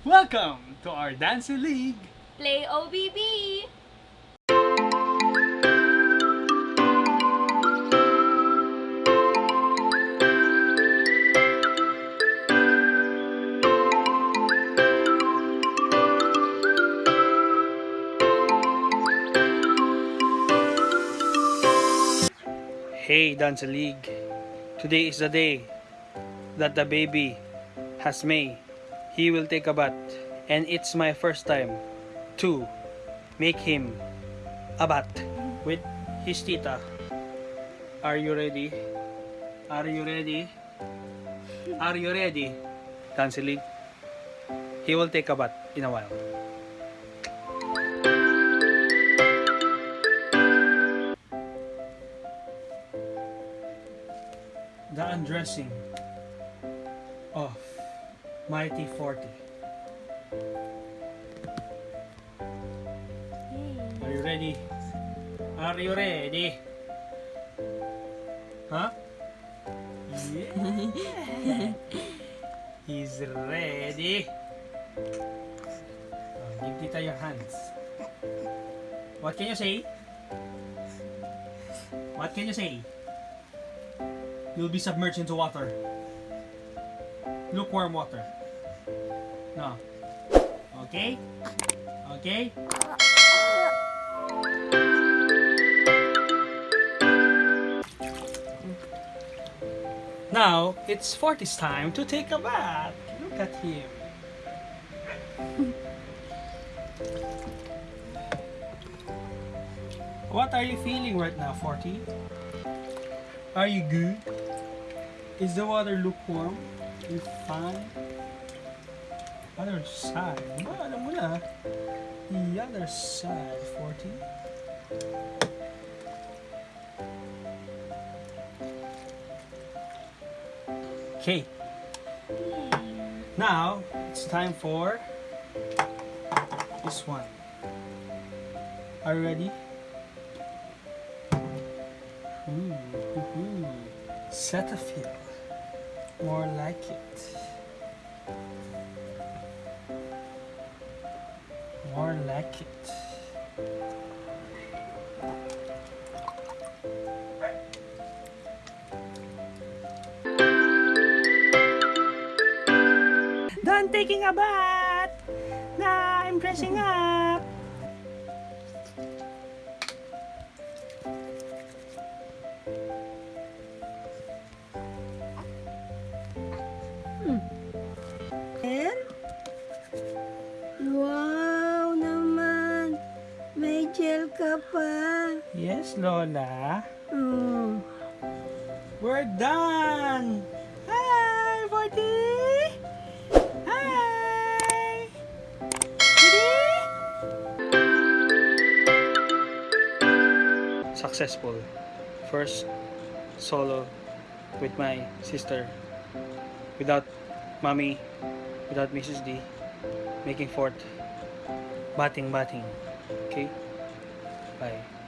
Welcome to our dancing league. Play OBB! Hey Dance League, today is the day that the baby has May. He will take a bath and it's my first time to make him a bath with his tita. Are you ready? Are you ready? Are you ready? League. He will take a bath in a while. The undressing Mighty 40. Are you ready? Are you ready? Huh? Yeah. He's ready. Oh, give Tita your hands. What can you say? What can you say? You'll be submerged into water. Lukewarm water. No. Okay? Okay? Now, it's Forty's time to take a bath. Look at him. What are you feeling right now, Forty? Are you good? Is the water lukewarm? You fine? Other side. Ba, alam mo na. The other side, 40. Okay. Now, it's time for this one. Are you ready? Ooh, ooh, ooh. Cetaphil. More like it. More like it. Done taking a bath! Now I'm dressing up! Hmm. And? Yes, Lola. Oh. We're done! Hi, Forty! Hi! Ready? Successful. First solo with my sister. Without mommy, without Mrs. D. Making fort. Batting, batting. Okay? Bye.